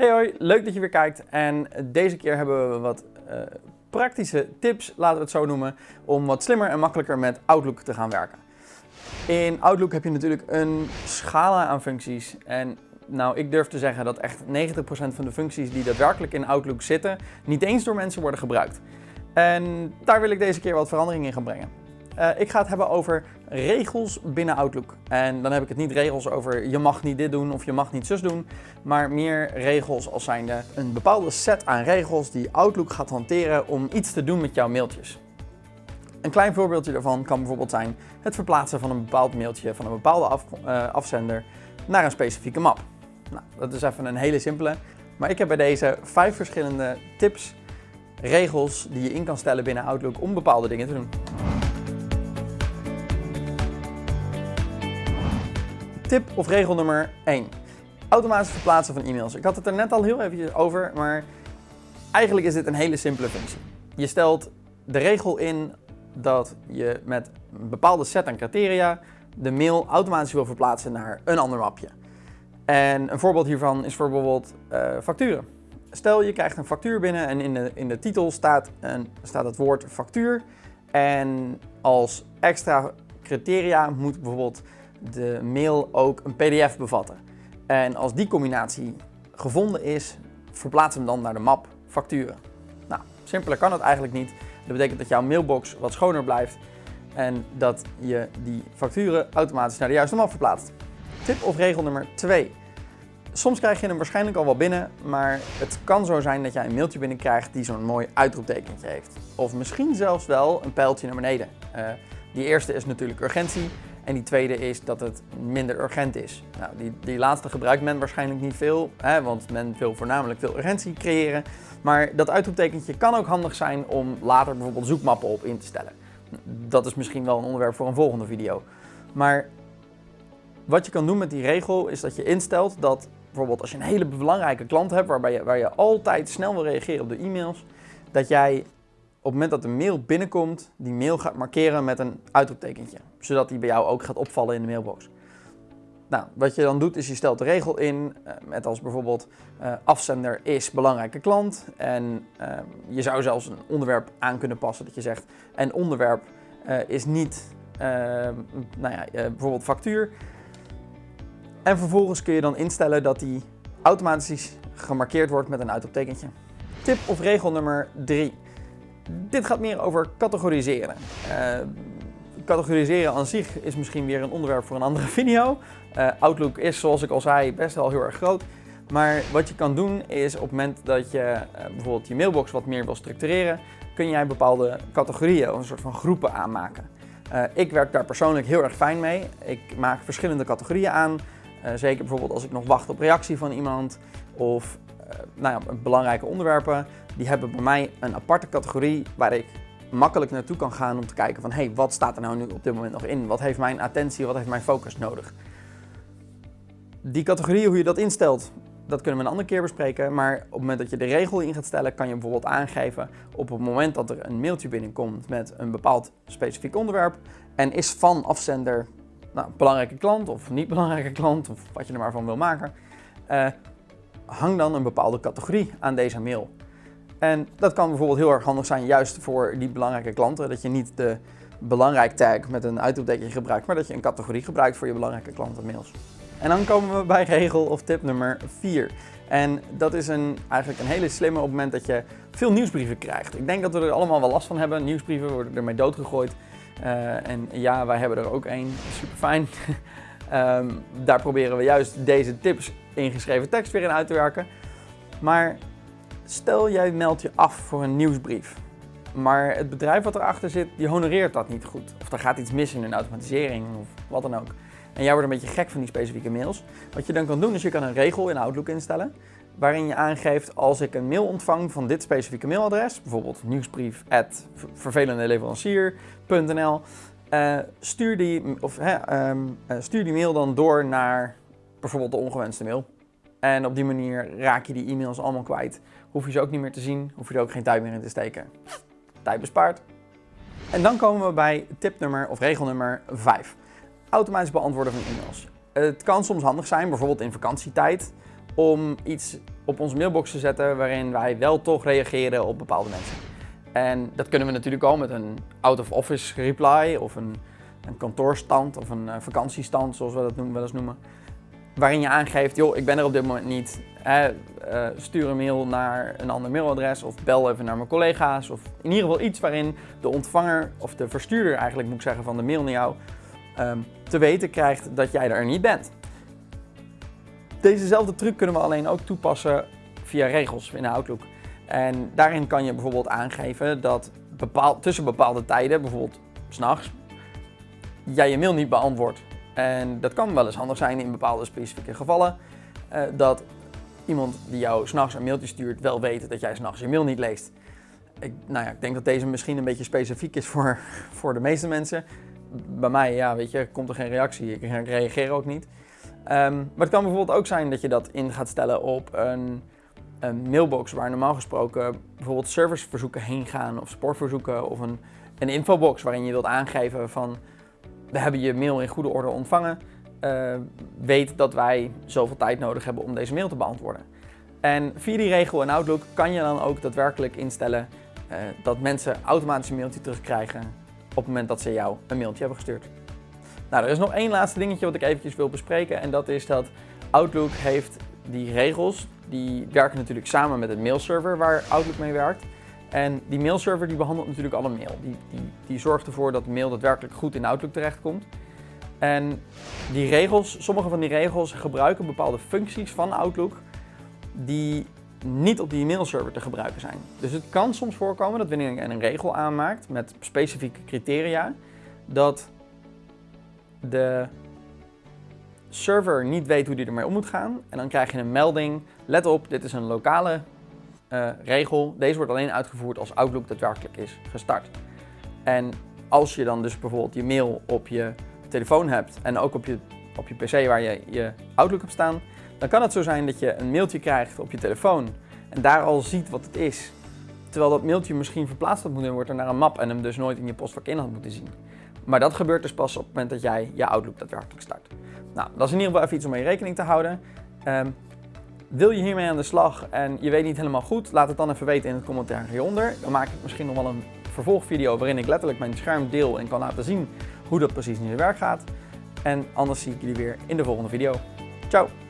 Hey hoi, leuk dat je weer kijkt en deze keer hebben we wat uh, praktische tips, laten we het zo noemen, om wat slimmer en makkelijker met Outlook te gaan werken. In Outlook heb je natuurlijk een scala aan functies en nou, ik durf te zeggen dat echt 90% van de functies die daadwerkelijk in Outlook zitten, niet eens door mensen worden gebruikt. En daar wil ik deze keer wat verandering in gaan brengen. Uh, ik ga het hebben over regels binnen Outlook. En dan heb ik het niet regels over je mag niet dit doen of je mag niet zus doen, maar meer regels als zijnde een bepaalde set aan regels die Outlook gaat hanteren om iets te doen met jouw mailtjes. Een klein voorbeeldje daarvan kan bijvoorbeeld zijn het verplaatsen van een bepaald mailtje van een bepaalde uh, afzender naar een specifieke map. Nou, dat is even een hele simpele, maar ik heb bij deze vijf verschillende tips, regels die je in kan stellen binnen Outlook om bepaalde dingen te doen. Tip of regel nummer 1. Automatisch verplaatsen van e-mails. Ik had het er net al heel eventjes over, maar eigenlijk is dit een hele simpele functie. Je stelt de regel in dat je met een bepaalde set aan criteria de mail automatisch wil verplaatsen naar een ander mapje. En een voorbeeld hiervan is bijvoorbeeld uh, facturen. Stel je krijgt een factuur binnen en in de, in de titel staat, een, staat het woord factuur. En als extra criteria moet bijvoorbeeld de mail ook een pdf bevatten. En als die combinatie gevonden is, verplaats hem dan naar de map facturen. Nou, simpeler kan het eigenlijk niet. Dat betekent dat jouw mailbox wat schoner blijft en dat je die facturen automatisch naar de juiste map verplaatst. Tip of regel nummer 2. Soms krijg je hem waarschijnlijk al wel binnen, maar het kan zo zijn dat jij een mailtje binnenkrijgt die zo'n mooi uitroeptekentje heeft. Of misschien zelfs wel een pijltje naar beneden. Uh, die eerste is natuurlijk urgentie. En die tweede is dat het minder urgent is. Nou, die, die laatste gebruikt men waarschijnlijk niet veel, hè, want men wil voornamelijk veel urgentie creëren. Maar dat uitroeptekentje kan ook handig zijn om later bijvoorbeeld zoekmappen op in te stellen. Dat is misschien wel een onderwerp voor een volgende video. Maar wat je kan doen met die regel is dat je instelt dat bijvoorbeeld als je een hele belangrijke klant hebt waarbij je, waar je altijd snel wil reageren op de e-mails, dat jij het moment dat de mail binnenkomt, die mail gaat markeren met een uitroeptekentje. Zodat die bij jou ook gaat opvallen in de mailbox. Nou, wat je dan doet is je stelt de regel in uh, met als bijvoorbeeld uh, afzender is belangrijke klant. En uh, je zou zelfs een onderwerp aan kunnen passen dat je zegt en onderwerp is niet nou ja, bijvoorbeeld factuur. En vervolgens kun je dan instellen dat die automatisch gemarkeerd wordt met een uitroeptekentje. Tip of regel nummer 3. Dit gaat meer over categoriseren. Uh, categoriseren aan zich is misschien weer een onderwerp voor een andere video. Uh, Outlook is, zoals ik al zei, best wel heel erg groot. Maar wat je kan doen is op het moment dat je uh, bijvoorbeeld je mailbox wat meer wil structureren, kun jij bepaalde categorieën of een soort van groepen aanmaken. Ik werk daar persoonlijk heel erg fijn mee. Ik maak verschillende categorieën aan. zeker bijvoorbeeld als ik nog wacht op reactie van iemand of nou ja, belangrijke onderwerpen die hebben bij mij een aparte categorie waar ik makkelijk naartoe kan gaan om te kijken van hey, wat staat er nou nu op dit moment nog in? Wat heeft mijn attentie, wat heeft mijn focus nodig? Die categorie, hoe je dat instelt, dat kunnen we een andere keer bespreken. Maar op het moment dat je de regel in gaat stellen, kan je bijvoorbeeld aangeven op het moment dat er een mailtje binnenkomt met een bepaald specifiek onderwerp en is van afzender nou, belangrijke klant of niet belangrijke klant of wat je er maar van wil maken, uh, hang dan een bepaalde categorie aan deze mail. En dat kan bijvoorbeeld heel erg handig zijn juist voor die belangrijke klanten. Dat je niet de belangrijk tag met een uitroepteken gebruikt, maar dat je een categorie gebruikt voor je belangrijke klantenmails. En dan komen we bij regel of tip nummer 4. En dat is een, eigenlijk een hele slimme op het moment dat je veel nieuwsbrieven krijgt. Ik denk dat we er allemaal wel last van hebben. Nieuwsbrieven worden ermee doodgegooid. Uh, en ja, wij hebben er ook één. Super fijn. um, daar proberen we juist deze tips ingeschreven tekst weer in uit te werken. Maar Stel jij meldt je af voor een nieuwsbrief, maar het bedrijf wat erachter zit, die honoreert dat niet goed. Of er gaat iets mis in een automatisering of wat dan ook. En jij wordt een beetje gek van die specifieke mails. Wat je dan kan doen is je kan een regel in Outlook instellen waarin je aangeeft als ik een mail ontvang van dit specifieke mailadres, bijvoorbeeld nieuwsbrief@vervelende uh, stuur, die, of, um, stuur die mail dan door naar bijvoorbeeld de ongewenste mail. En op die manier raak je die e-mails allemaal kwijt. Hoef je ze ook niet meer te zien, hoef je er ook geen tijd meer in te steken. Tijd bespaard. En dan komen we bij tip nummer of regel nummer 5. Automatisch beantwoorden van e-mails. Het kan soms handig zijn, bijvoorbeeld in vakantietijd, om iets op onze mailbox te zetten waarin wij wel toch reageren op bepaalde mensen. En dat kunnen we natuurlijk al met een out-of-office reply of een, een kantoorstand of een uh, vakantiestand, zoals we dat wel eens noemen. Waarin je aangeeft, joh, ik ben er op dit moment niet. Hè, uh, stuur een mail naar een ander mailadres of bel even naar mijn collega's. Of in ieder geval iets waarin de ontvanger of de verstuurder eigenlijk moet ik zeggen van de mail naar jou um, te weten krijgt dat jij er niet bent. Dezezelfde truc kunnen we alleen ook toepassen via regels in Outlook. En daarin kan je bijvoorbeeld aangeven dat tussen bepaalde tijden, bijvoorbeeld s'nachts, jij je mail niet beantwoordt. En dat kan wel eens handig zijn in bepaalde specifieke gevallen. Uh, dat iemand die jou s'nachts een mailtje stuurt wel weet dat jij s'nachts je mail niet leest. Ik, nou ja, ik denk dat deze misschien een beetje specifiek is voor, voor de meeste mensen. Bij mij, ja, weet je, komt er geen reactie. Ik reageer ook niet. Um, maar het kan bijvoorbeeld ook zijn dat je dat in gaat stellen op een, een mailbox waar normaal gesproken bijvoorbeeld serviceverzoeken heen gaan of sportverzoeken of een, een infobox waarin je wilt aangeven van we hebben je mail in goede orde ontvangen. Uh, weet dat wij zoveel tijd nodig hebben om deze mail te beantwoorden. En via die regel in Outlook kan je dan ook daadwerkelijk instellen uh, dat mensen automatisch een mailtje terugkrijgen op het moment dat ze jou een mailtje hebben gestuurd. Nou, er is nog één laatste dingetje wat ik eventjes wil bespreken en dat is dat Outlook heeft die regels, die werken natuurlijk samen met het mailserver waar Outlook mee werkt. En die mailserver die behandelt natuurlijk alle mail. Die, die, die zorgt ervoor dat mail daadwerkelijk goed in Outlook terechtkomt. En die regels, sommige van die regels gebruiken bepaalde functies van Outlook die niet op die mailserver te gebruiken zijn. Dus het kan soms voorkomen dat wanneer een regel aanmaakt met specifieke criteria, dat de server niet weet hoe die ermee om moet gaan. En dan krijg je een melding, let op, dit is een lokale uh, regel. Deze wordt alleen uitgevoerd als Outlook daadwerkelijk is gestart. En als je dan dus bijvoorbeeld je mail op je telefoon hebt en ook op je, op je pc waar je je Outlook op staan, dan kan het zo zijn dat je een mailtje krijgt op je telefoon en daar al ziet wat het is. Terwijl dat mailtje misschien verplaatst had moeten worden naar een map en hem dus nooit in je postvak in had moeten zien. Maar dat gebeurt dus pas op het moment dat jij je Outlook daadwerkelijk start. Nou, dat is in ieder geval even iets om mee rekening te houden. Um, wil je hiermee aan de slag en je weet niet helemaal goed, laat het dan even weten in het commentaar hieronder. Dan maak ik misschien nog wel een vervolgvideo waarin ik letterlijk mijn scherm deel en kan laten zien hoe dat precies in zijn werk gaat. En anders zie ik jullie weer in de volgende video. Ciao!